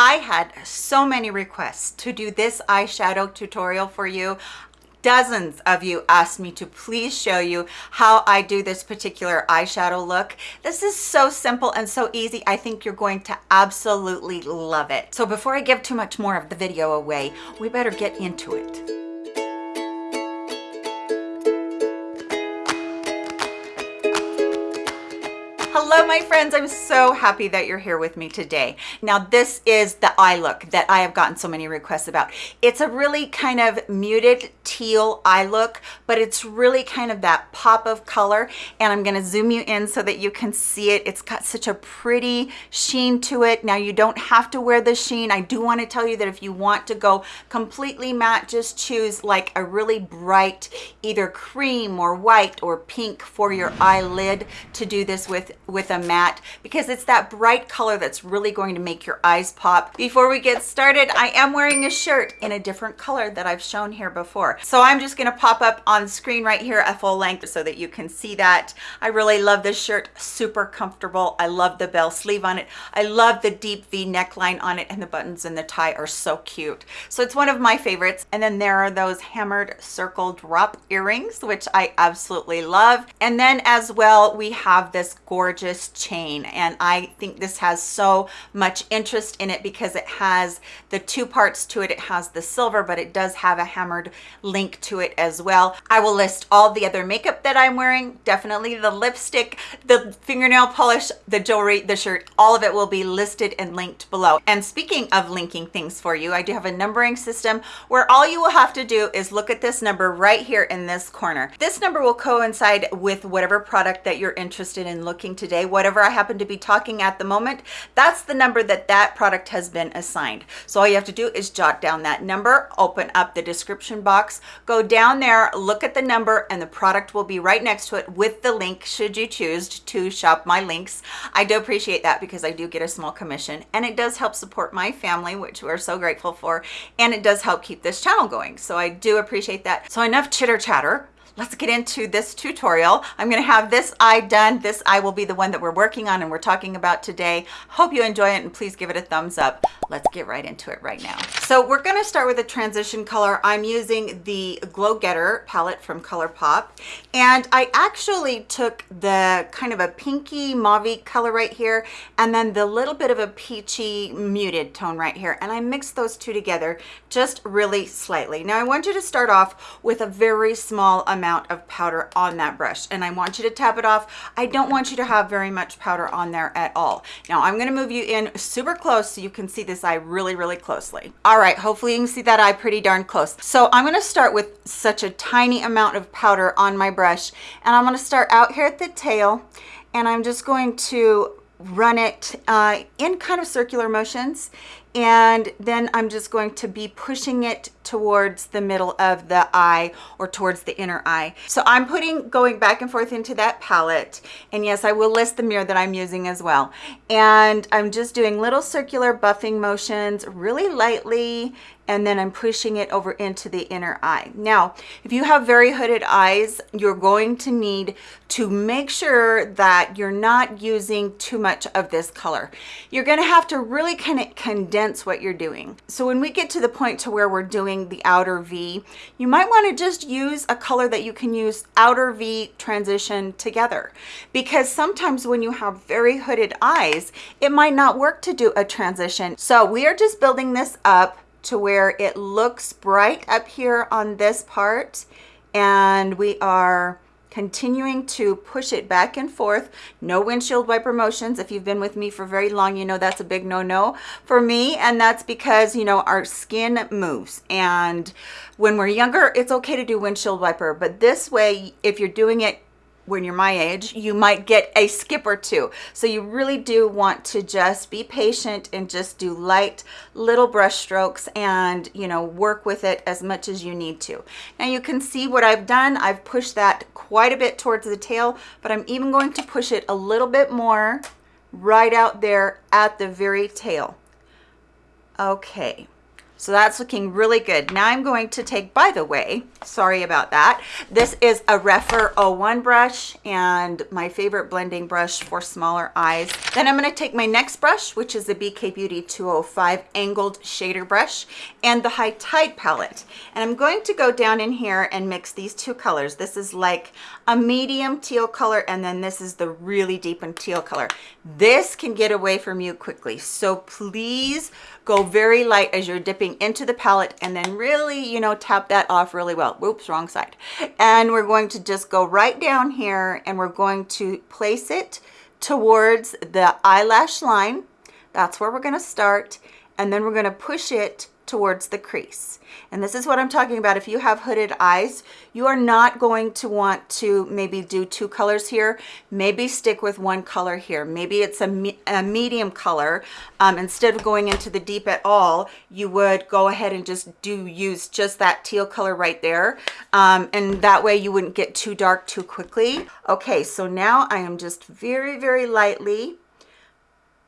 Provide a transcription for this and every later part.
I had so many requests to do this eyeshadow tutorial for you dozens of you asked me to please show you how I do this particular eyeshadow look. This is so simple and so easy. I think you're going to absolutely love it. So before I give too much more of the video away, we better get into it. Hello, my friends. I'm so happy that you're here with me today. Now, this is the eye look that I have gotten so many requests about. It's a really kind of muted teal eye look, but it's really kind of that pop of color. And I'm gonna zoom you in so that you can see it. It's got such a pretty sheen to it. Now, you don't have to wear the sheen. I do wanna tell you that if you want to go completely matte, just choose like a really bright, either cream or white or pink for your eyelid to do this with with a matte because it's that bright color that's really going to make your eyes pop. Before we get started, I am wearing a shirt in a different color that I've shown here before. So I'm just gonna pop up on screen right here at full length so that you can see that. I really love this shirt, super comfortable. I love the bell sleeve on it. I love the deep V neckline on it and the buttons and the tie are so cute. So it's one of my favorites. And then there are those hammered circle drop earrings, which I absolutely love. And then as well, we have this gorgeous chain and I think this has so much interest in it because it has the two parts to it. It has the silver, but it does have a hammered link to it as well. I will list all the other makeup that I'm wearing, definitely the lipstick, the fingernail polish, the jewelry, the shirt, all of it will be listed and linked below. And speaking of linking things for you, I do have a numbering system where all you will have to do is look at this number right here in this corner. This number will coincide with whatever product that you're interested in looking to whatever I happen to be talking at the moment, that's the number that that product has been assigned. So all you have to do is jot down that number, open up the description box, go down there, look at the number, and the product will be right next to it with the link should you choose to shop my links. I do appreciate that because I do get a small commission and it does help support my family, which we're so grateful for, and it does help keep this channel going. So I do appreciate that. So enough chitter chatter let's get into this tutorial. I'm going to have this eye done. This eye will be the one that we're working on and we're talking about today. Hope you enjoy it and please give it a thumbs up. Let's get right into it right now. So we're going to start with a transition color. I'm using the Glow Getter palette from ColourPop and I actually took the kind of a pinky mauve color right here and then the little bit of a peachy muted tone right here and I mixed those two together just really slightly. Now I want you to start off with a very small amount amount of powder on that brush and I want you to tap it off. I don't want you to have very much powder on there at all. Now I'm going to move you in super close so you can see this eye really, really closely. All right, hopefully you can see that eye pretty darn close. So I'm going to start with such a tiny amount of powder on my brush and I'm to start out here at the tail and I'm just going to run it uh, in kind of circular motions and then I'm just going to be pushing it towards the middle of the eye or towards the inner eye. So I'm putting, going back and forth into that palette. And yes, I will list the mirror that I'm using as well. And I'm just doing little circular buffing motions really lightly and then I'm pushing it over into the inner eye. Now, if you have very hooded eyes, you're going to need to make sure that you're not using too much of this color. You're gonna have to really kind of condense what you're doing. So when we get to the point to where we're doing doing the outer V, you might want to just use a color that you can use outer V transition together. Because sometimes when you have very hooded eyes, it might not work to do a transition. So we are just building this up to where it looks bright up here on this part and we are continuing to push it back and forth. No windshield wiper motions. If you've been with me for very long you know that's a big no-no for me and that's because you know our skin moves. And when we're younger it's okay to do windshield wiper but this way if you're doing it when you're my age, you might get a skip or two. So you really do want to just be patient and just do light little brush strokes and, you know, work with it as much as you need to. Now you can see what I've done. I've pushed that quite a bit towards the tail, but I'm even going to push it a little bit more right out there at the very tail. Okay, So that's looking really good. Now I'm going to take, by the way, sorry about that. This is a Rephr 01 brush and my favorite blending brush for smaller eyes. Then I'm gonna take my next brush, which is the BK Beauty 205 angled shader brush and the High Tide palette. And I'm going to go down in here and mix these two colors. This is like a medium teal color and then this is the really deep and teal color. This can get away from you quickly. So please go very light as you're dipping into the palette and then really, you know, tap that off really well. Whoops, wrong side. And we're going to just go right down here and we're going to place it towards the eyelash line. That's where we're gonna start. And then we're gonna push it towards the crease. And this is what I'm talking about. If you have hooded eyes, you are not going to want to maybe do two colors here. Maybe stick with one color here. Maybe it's a, me a medium color. Um, instead of going into the deep at all, you would go ahead and just do use just that teal color right there. Um, and that way you wouldn't get too dark too quickly. Okay, so now I am just very, very lightly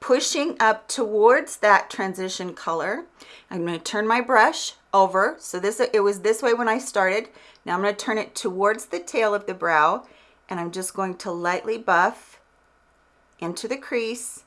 pushing up towards that transition color. I'm going to turn my brush over. So this it was this way when I started. Now I'm going to turn it towards the tail of the brow and I'm just going to lightly buff into the crease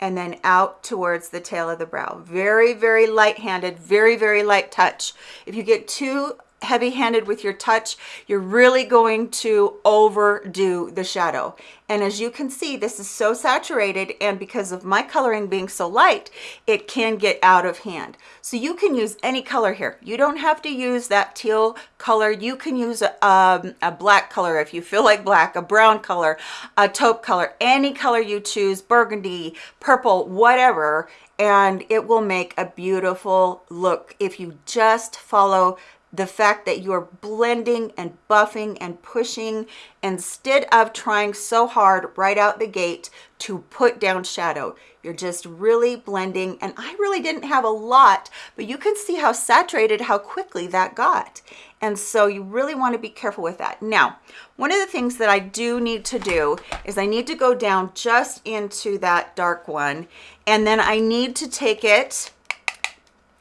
and then out towards the tail of the brow. Very, very light-handed, very, very light touch. If you get too heavy-handed with your touch, you're really going to overdo the shadow. And as you can see, this is so saturated and because of my coloring being so light, it can get out of hand. So you can use any color here. You don't have to use that teal color. You can use a, um, a black color if you feel like black, a brown color, a taupe color, any color you choose, burgundy, purple, whatever, and it will make a beautiful look if you just follow the fact that you're blending and buffing and pushing instead of trying so hard right out the gate to put down shadow. You're just really blending. And I really didn't have a lot, but you can see how saturated, how quickly that got. And so you really want to be careful with that. Now, one of the things that I do need to do is I need to go down just into that dark one. And then I need to take it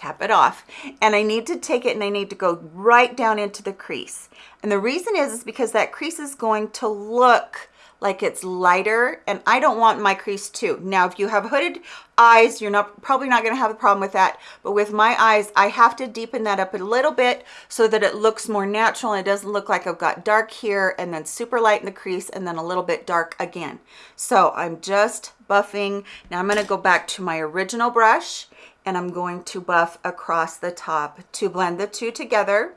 tap it off and I need to take it and I need to go right down into the crease and the reason is is because that crease is going to look like it's lighter and I don't want my crease too. Now, if you have hooded eyes, you're not probably not gonna have a problem with that. But with my eyes, I have to deepen that up a little bit so that it looks more natural and it doesn't look like I've got dark here and then super light in the crease and then a little bit dark again. So I'm just buffing. Now I'm gonna go back to my original brush and I'm going to buff across the top to blend the two together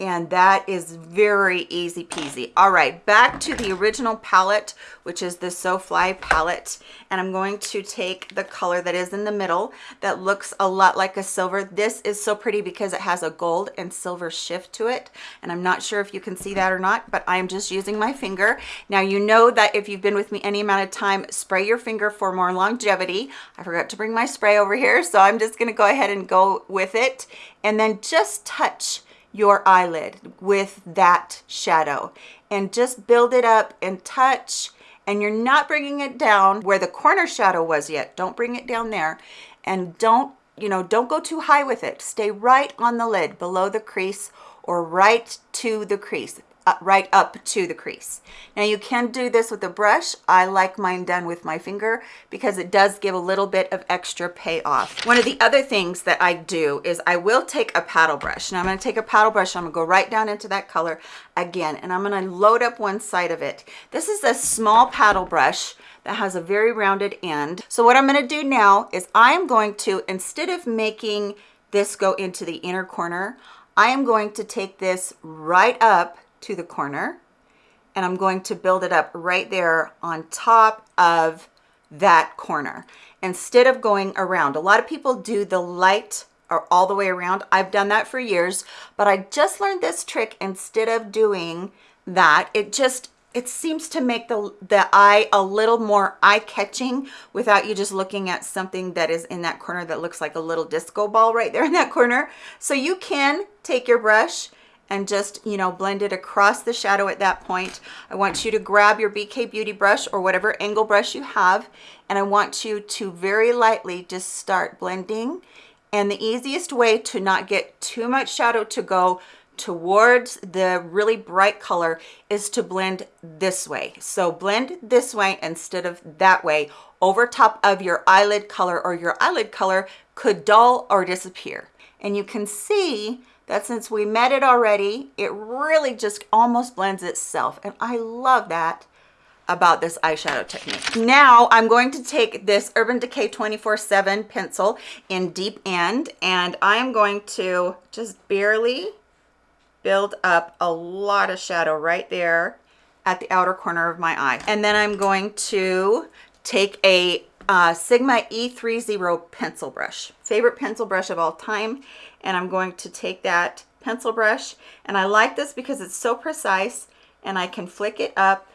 and that is very easy peasy. All right back to the original palette which is the so fly palette and I'm going to take the color that is in the middle that looks a lot like a silver. This is so pretty because it has a gold and silver shift to it and I'm not sure if you can see that or not but I'm just using my finger. Now you know that if you've been with me any amount of time spray your finger for more longevity. I forgot to bring my spray over here so I'm just going to go ahead and go with it and then just touch your eyelid with that shadow. And just build it up and touch and you're not bringing it down where the corner shadow was yet. Don't bring it down there. And don't you know don't go too high with it. Stay right on the lid below the crease or right to the crease right up to the crease. Now you can do this with a brush. I like mine done with my finger because it does give a little bit of extra payoff. One of the other things that I do is I will take a paddle brush. Now I'm gonna take a paddle brush, I'm gonna go right down into that color again, and I'm gonna load up one side of it. This is a small paddle brush that has a very rounded end. So what I'm gonna do now is I am going to, instead of making this go into the inner corner, I am going to take this right up to the corner and I'm going to build it up right there on top of that corner instead of going around. A lot of people do the light or all the way around. I've done that for years, but I just learned this trick instead of doing that. It just, it seems to make the, the eye a little more eye-catching without you just looking at something that is in that corner that looks like a little disco ball right there in that corner. So you can take your brush and just, you know, blend it across the shadow at that point. I want you to grab your BK Beauty brush or whatever angle brush you have, and I want you to very lightly just start blending And the easiest way to not get too much shadow to go towards the really bright color is to blend this way. So blend this way instead of that way over top of your eyelid color or your eyelid color could dull or disappear. And you can see that since we met it already, it really just almost blends itself. And I love that about this eyeshadow technique. Now I'm going to take this Urban Decay 24-7 pencil in deep end and I'm going to just barely build up a lot of shadow right there at the outer corner of my eye. And then I'm going to take a uh, Sigma E30 pencil brush, favorite pencil brush of all time. And I'm going to take that pencil brush and I like this because it's so precise and I can flick it up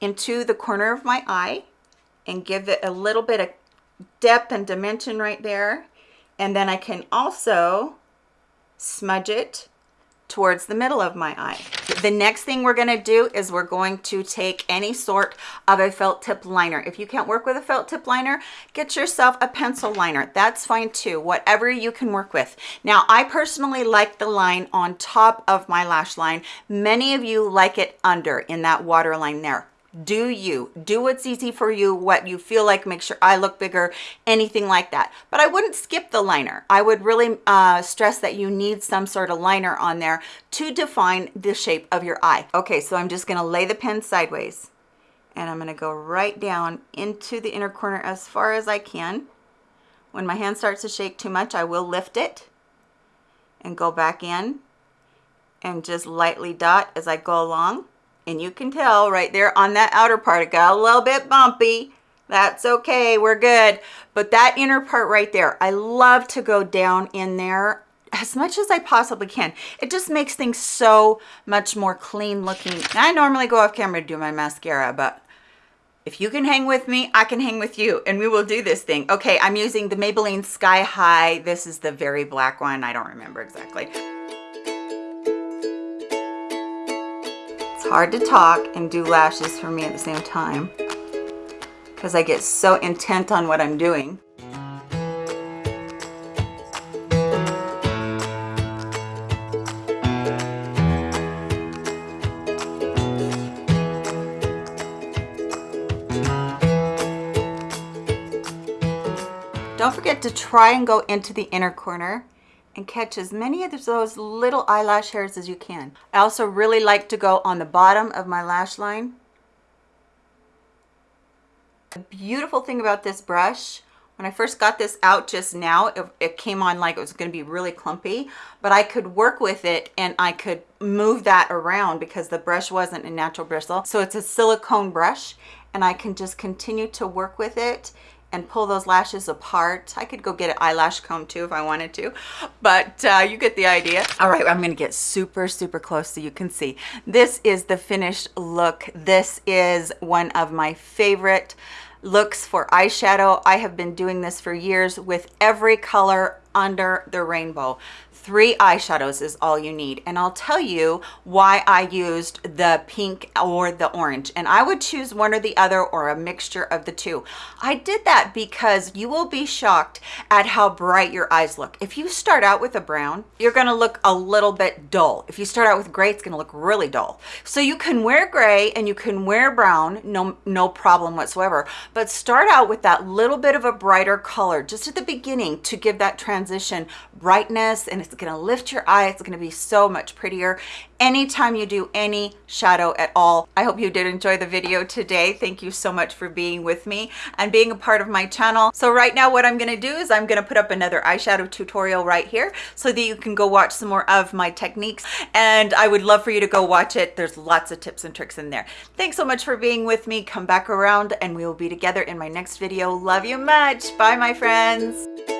into the corner of my eye and give it a little bit of depth and dimension right there. And then I can also smudge it towards the middle of my eye. The next thing we're gonna do is we're going to take any sort of a felt tip liner. If you can't work with a felt tip liner, get yourself a pencil liner. That's fine too, whatever you can work with. Now, I personally like the line on top of my lash line. Many of you like it under in that water line there do you. Do what's easy for you what you feel like makes your eye look bigger anything like that. But i wouldn't skip the liner. I would really uh, stress that you need some sort of liner on there to define the shape of your eye. Okay so i'm just going to lay the pen sideways and i'm going to go right down into the inner corner as far as i can. When my hand starts to shake too much i will lift it and go back in and just lightly dot as i go along and you can tell right there on that outer part, it got a little bit bumpy. That's okay, we're good. But that inner part right there, I love to go down in there as much as I possibly can. It just makes things so much more clean looking. I normally go off camera to do my mascara, but if you can hang with me, I can hang with you and we will do this thing. Okay, I'm using the Maybelline Sky High. This is the very black one. I don't remember exactly. Hard to talk and do lashes for me at the same time because I get so intent on what I'm doing. Don't forget to try and go into the inner corner and catch as many of those little eyelash hairs as you can. I also really like to go on the bottom of my lash line. The beautiful thing about this brush, when I first got this out just now, it, it came on like it was gonna be really clumpy, but I could work with it and I could move that around because the brush wasn't a natural bristle. So it's a silicone brush and I can just continue to work with it and pull those lashes apart. I could go get an eyelash comb too if I wanted to, but uh, you get the idea. All right, I'm gonna get super, super close so you can see. This is the finished look. This is one of my favorite looks for eyeshadow. I have been doing this for years with every color under the rainbow three eyeshadows is all you need. And I'll tell you why I used the pink or the orange. And I would choose one or the other or a mixture of the two. I did that because you will be shocked at how bright your eyes look. If you start out with a brown you're gonna look a little bit dull. If you start out with gray it's gonna look really dull. So you can wear gray and you can wear brown no no problem whatsoever. But start out with that little bit of a brighter color just at the beginning to give that transition brightness and it's gonna lift your eye. It's gonna be so much prettier anytime you do any shadow at all. I hope you did enjoy the video today. Thank you so much for being with me and being a part of my channel. So right now what I'm gonna do is I'm gonna put up another eyeshadow tutorial right here so that you can go watch some more of my techniques and I would love for you to go watch it. There's lots of tips and tricks in there. Thanks so much for being with me. Come back around and we will be together in my next video. Love you much. Bye my friends.